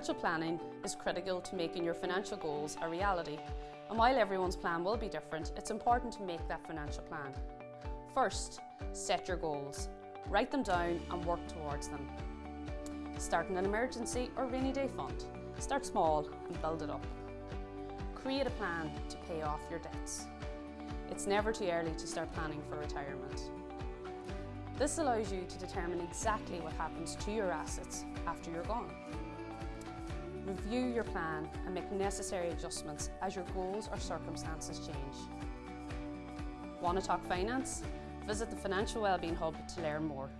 planning is critical to making your financial goals a reality. And while everyone's plan will be different, it's important to make that financial plan. First, set your goals. Write them down and work towards them. Start an emergency or rainy day fund. Start small and build it up. Create a plan to pay off your debts. It's never too early to start planning for retirement. This allows you to determine exactly what happens to your assets after you're gone. Review your plan and make necessary adjustments as your goals or circumstances change. Want to talk finance? Visit the Financial Wellbeing Hub to learn more.